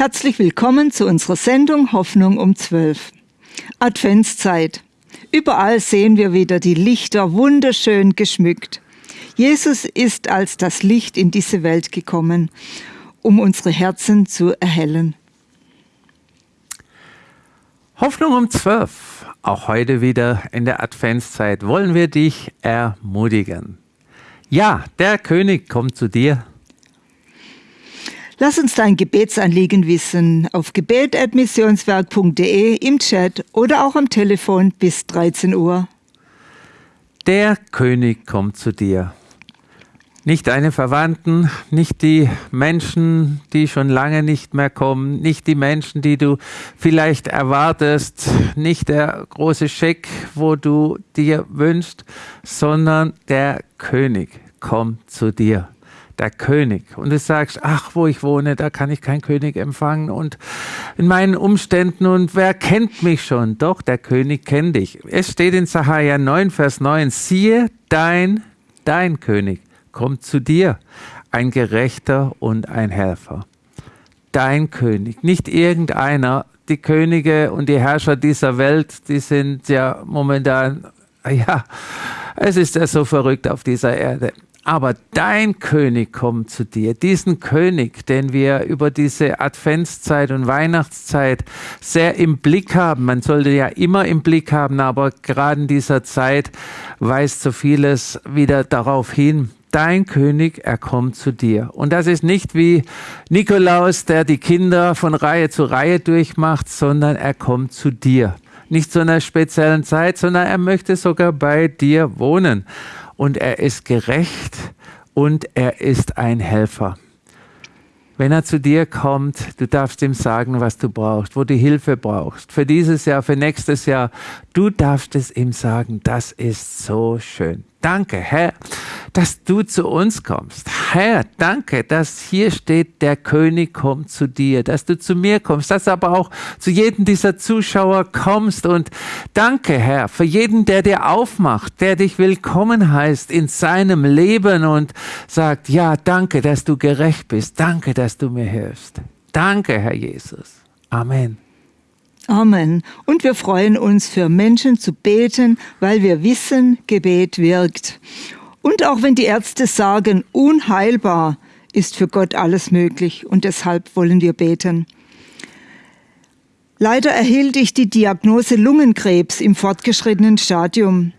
Herzlich willkommen zu unserer Sendung Hoffnung um 12. Adventszeit. Überall sehen wir wieder die Lichter wunderschön geschmückt. Jesus ist als das Licht in diese Welt gekommen, um unsere Herzen zu erhellen. Hoffnung um 12. Auch heute wieder in der Adventszeit wollen wir dich ermutigen. Ja, der König kommt zu dir. Lass uns dein Gebetsanliegen wissen auf gebet.missionswerk.de im Chat oder auch am Telefon bis 13 Uhr. Der König kommt zu dir. Nicht deine Verwandten, nicht die Menschen, die schon lange nicht mehr kommen, nicht die Menschen, die du vielleicht erwartest, nicht der große Scheck, wo du dir wünschst, sondern der König kommt zu dir der König. Und du sagst, ach, wo ich wohne, da kann ich keinen König empfangen und in meinen Umständen und wer kennt mich schon? Doch, der König kennt dich. Es steht in Sacharja 9, Vers 9, siehe, dein, dein König kommt zu dir, ein Gerechter und ein Helfer. Dein König, nicht irgendeiner. Die Könige und die Herrscher dieser Welt, die sind ja momentan, ja, es ist ja so verrückt auf dieser Erde aber dein König kommt zu dir. Diesen König, den wir über diese Adventszeit und Weihnachtszeit sehr im Blick haben. Man sollte ja immer im Blick haben, aber gerade in dieser Zeit weist so vieles wieder darauf hin. Dein König, er kommt zu dir. Und das ist nicht wie Nikolaus, der die Kinder von Reihe zu Reihe durchmacht, sondern er kommt zu dir. Nicht zu einer speziellen Zeit, sondern er möchte sogar bei dir wohnen und er ist gerecht und er ist ein Helfer. Wenn er zu dir kommt, du darfst ihm sagen, was du brauchst, wo du Hilfe brauchst. Für dieses Jahr, für nächstes Jahr. Du darfst es ihm sagen. Das ist so schön. Danke, Herr, dass du zu uns kommst. Herr, danke, dass hier steht, der König kommt zu dir, dass du zu mir kommst, dass aber auch zu jedem dieser Zuschauer kommst. Und danke, Herr, für jeden, der dir aufmacht, der dich willkommen heißt in seinem Leben und sagt, ja, danke, dass du gerecht bist. Danke, dass du mir hilfst. Danke, Herr Jesus. Amen. Amen. Und wir freuen uns für Menschen zu beten, weil wir wissen, Gebet wirkt. Und auch wenn die Ärzte sagen, unheilbar, ist für Gott alles möglich und deshalb wollen wir beten. Leider erhielt ich die Diagnose Lungenkrebs im fortgeschrittenen Stadium.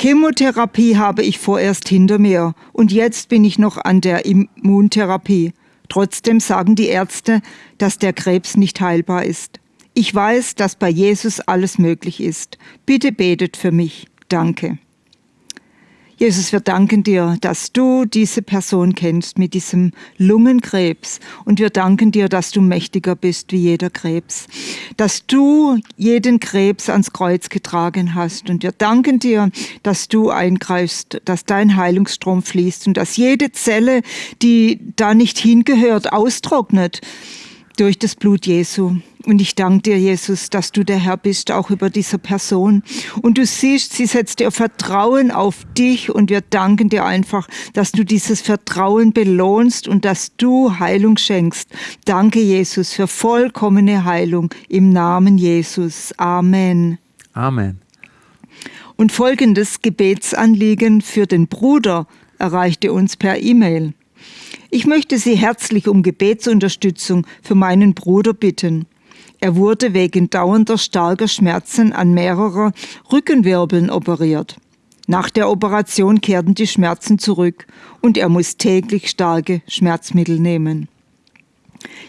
Chemotherapie habe ich vorerst hinter mir und jetzt bin ich noch an der Immuntherapie. Trotzdem sagen die Ärzte, dass der Krebs nicht heilbar ist. Ich weiß, dass bei Jesus alles möglich ist. Bitte betet für mich. Danke. Jesus, wir danken dir, dass du diese Person kennst mit diesem Lungenkrebs. Und wir danken dir, dass du mächtiger bist wie jeder Krebs. Dass du jeden Krebs ans Kreuz getragen hast. Und wir danken dir, dass du eingreifst, dass dein Heilungsstrom fließt und dass jede Zelle, die da nicht hingehört, austrocknet durch das Blut Jesu. Und ich danke dir, Jesus, dass du der Herr bist, auch über dieser Person. Und du siehst, sie setzt ihr Vertrauen auf dich und wir danken dir einfach, dass du dieses Vertrauen belohnst und dass du Heilung schenkst. Danke, Jesus, für vollkommene Heilung im Namen Jesus. Amen. Amen. Und folgendes Gebetsanliegen für den Bruder erreichte uns per E-Mail. Ich möchte Sie herzlich um Gebetsunterstützung für meinen Bruder bitten. Er wurde wegen dauernder starker Schmerzen an mehrerer Rückenwirbeln operiert. Nach der Operation kehrten die Schmerzen zurück und er muss täglich starke Schmerzmittel nehmen.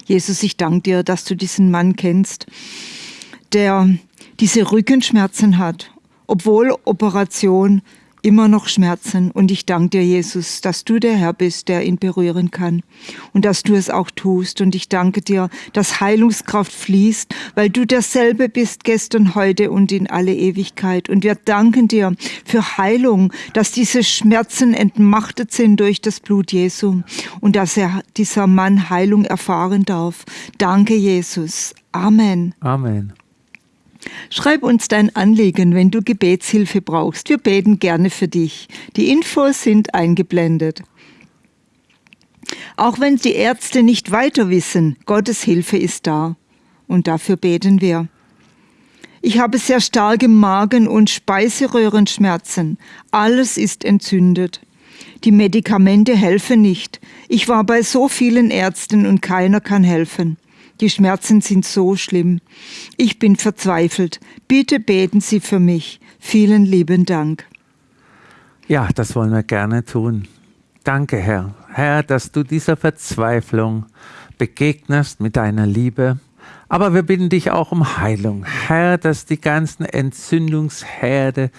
Jesus, ich danke dir, dass du diesen Mann kennst, der diese Rückenschmerzen hat, obwohl Operation immer noch Schmerzen. Und ich danke dir, Jesus, dass du der Herr bist, der ihn berühren kann und dass du es auch tust. Und ich danke dir, dass Heilungskraft fließt, weil du derselbe bist gestern, heute und in alle Ewigkeit. Und wir danken dir für Heilung, dass diese Schmerzen entmachtet sind durch das Blut Jesu und dass er, dieser Mann Heilung erfahren darf. Danke, Jesus. Amen. Amen. Schreib uns dein Anliegen, wenn du Gebetshilfe brauchst. Wir beten gerne für dich. Die Infos sind eingeblendet. Auch wenn die Ärzte nicht weiter wissen, Gottes Hilfe ist da. Und dafür beten wir. Ich habe sehr starke Magen- und Speiseröhrenschmerzen. Alles ist entzündet. Die Medikamente helfen nicht. Ich war bei so vielen Ärzten und keiner kann helfen. Die Schmerzen sind so schlimm. Ich bin verzweifelt. Bitte beten Sie für mich. Vielen lieben Dank. Ja, das wollen wir gerne tun. Danke, Herr. Herr, dass du dieser Verzweiflung begegnest mit deiner Liebe. Aber wir bitten dich auch um Heilung. Herr, dass die ganzen Entzündungsherde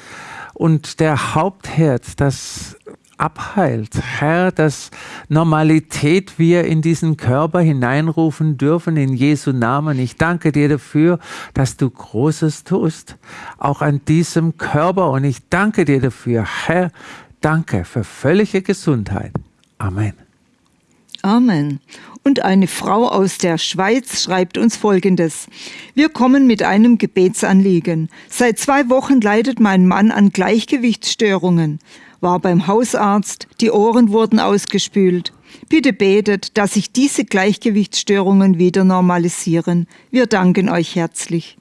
und der Hauptherd, das abheilt. Herr, dass Normalität wir in diesen Körper hineinrufen dürfen in Jesu Namen. Ich danke dir dafür, dass du Großes tust, auch an diesem Körper. Und ich danke dir dafür, Herr, danke für völlige Gesundheit. Amen. Amen. Und eine Frau aus der Schweiz schreibt uns Folgendes. Wir kommen mit einem Gebetsanliegen. Seit zwei Wochen leidet mein Mann an Gleichgewichtsstörungen war beim Hausarzt, die Ohren wurden ausgespült. Bitte betet, dass sich diese Gleichgewichtsstörungen wieder normalisieren. Wir danken euch herzlich.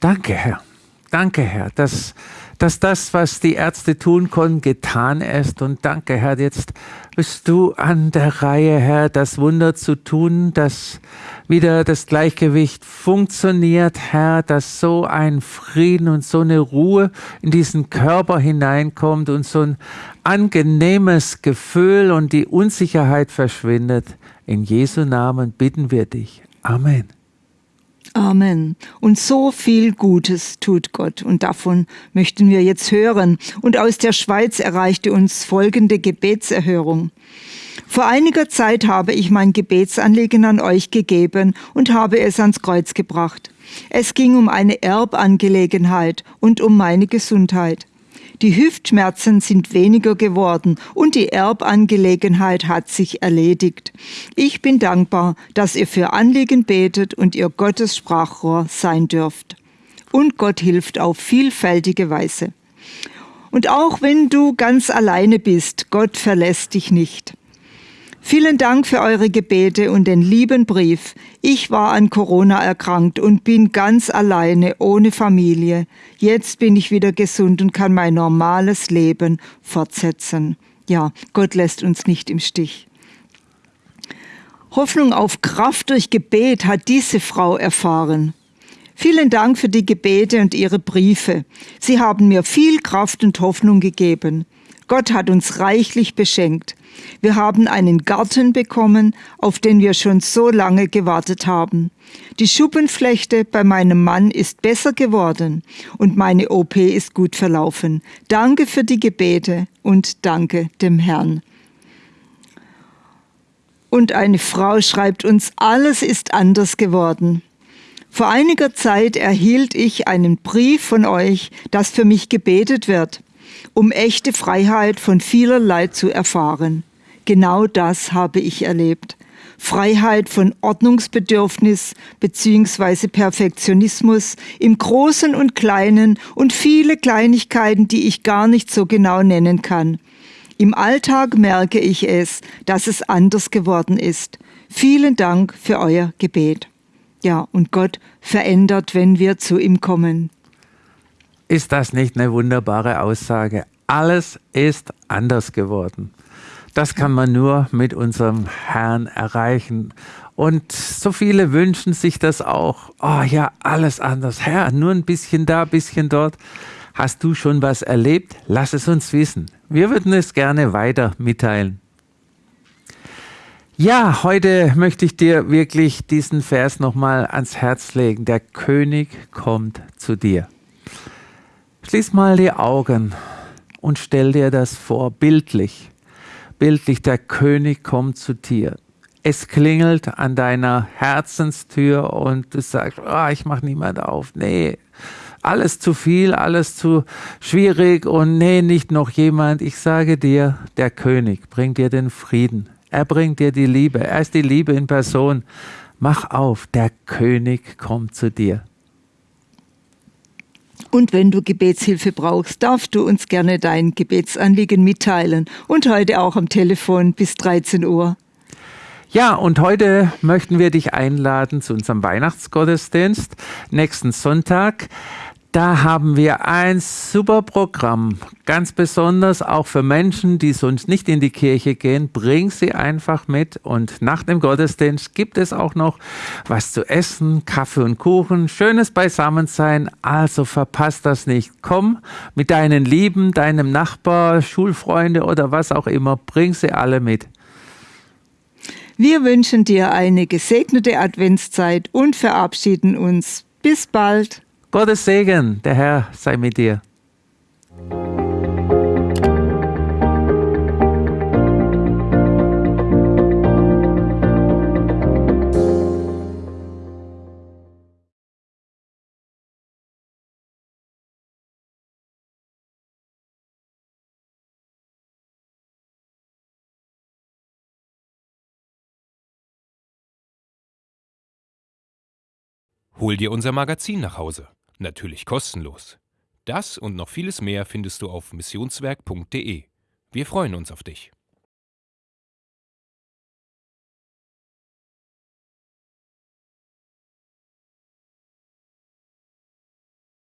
Danke, Herr. Danke, Herr, dass dass das, was die Ärzte tun konnten, getan ist. Und danke, Herr, jetzt bist du an der Reihe, Herr, das Wunder zu tun, dass wieder das Gleichgewicht funktioniert, Herr, dass so ein Frieden und so eine Ruhe in diesen Körper hineinkommt und so ein angenehmes Gefühl und die Unsicherheit verschwindet. In Jesu Namen bitten wir dich. Amen. Amen. Und so viel Gutes tut Gott. Und davon möchten wir jetzt hören. Und aus der Schweiz erreichte uns folgende Gebetserhörung. Vor einiger Zeit habe ich mein Gebetsanliegen an euch gegeben und habe es ans Kreuz gebracht. Es ging um eine Erbangelegenheit und um meine Gesundheit. Die Hüftschmerzen sind weniger geworden und die Erbangelegenheit hat sich erledigt. Ich bin dankbar, dass ihr für Anliegen betet und ihr Gottes Sprachrohr sein dürft. Und Gott hilft auf vielfältige Weise. Und auch wenn du ganz alleine bist, Gott verlässt dich nicht. Vielen Dank für eure Gebete und den lieben Brief. Ich war an Corona erkrankt und bin ganz alleine, ohne Familie. Jetzt bin ich wieder gesund und kann mein normales Leben fortsetzen. Ja, Gott lässt uns nicht im Stich. Hoffnung auf Kraft durch Gebet hat diese Frau erfahren. Vielen Dank für die Gebete und Ihre Briefe. Sie haben mir viel Kraft und Hoffnung gegeben. Gott hat uns reichlich beschenkt. Wir haben einen Garten bekommen, auf den wir schon so lange gewartet haben. Die Schuppenflechte bei meinem Mann ist besser geworden und meine OP ist gut verlaufen. Danke für die Gebete und danke dem Herrn. Und eine Frau schreibt uns, alles ist anders geworden. Vor einiger Zeit erhielt ich einen Brief von euch, dass für mich gebetet wird, um echte Freiheit von vielerlei zu erfahren. Genau das habe ich erlebt. Freiheit von Ordnungsbedürfnis bzw. Perfektionismus im Großen und Kleinen und viele Kleinigkeiten, die ich gar nicht so genau nennen kann. Im Alltag merke ich es, dass es anders geworden ist. Vielen Dank für euer Gebet. Ja, und Gott verändert, wenn wir zu ihm kommen. Ist das nicht eine wunderbare Aussage? Alles ist anders geworden. Das kann man nur mit unserem Herrn erreichen. Und so viele wünschen sich das auch. Oh ja, alles anders. Herr, nur ein bisschen da, ein bisschen dort. Hast du schon was erlebt? Lass es uns wissen. Wir würden es gerne weiter mitteilen. Ja, heute möchte ich dir wirklich diesen Vers nochmal ans Herz legen. Der König kommt zu dir. Schließ mal die Augen und stell dir das vor, bildlich bildlich, der König kommt zu dir. Es klingelt an deiner Herzenstür und du sagst, oh, ich mache niemand auf. Nee, alles zu viel, alles zu schwierig und nee, nicht noch jemand. Ich sage dir, der König bringt dir den Frieden. Er bringt dir die Liebe. Er ist die Liebe in Person. Mach auf, der König kommt zu dir. Und wenn du Gebetshilfe brauchst, darfst du uns gerne dein Gebetsanliegen mitteilen. Und heute auch am Telefon bis 13 Uhr. Ja, und heute möchten wir dich einladen zu unserem Weihnachtsgottesdienst nächsten Sonntag. Da haben wir ein super Programm, ganz besonders auch für Menschen, die sonst nicht in die Kirche gehen. Bring sie einfach mit und nach dem Gottesdienst gibt es auch noch was zu essen, Kaffee und Kuchen, schönes Beisammensein. Also verpasst das nicht. Komm mit deinen Lieben, deinem Nachbar, Schulfreunde oder was auch immer, bring sie alle mit. Wir wünschen dir eine gesegnete Adventszeit und verabschieden uns. Bis bald. Gottes Segen, der Herr sei mit dir. Hol dir unser Magazin nach Hause. Natürlich kostenlos. Das und noch vieles mehr findest du auf missionswerk.de. Wir freuen uns auf dich.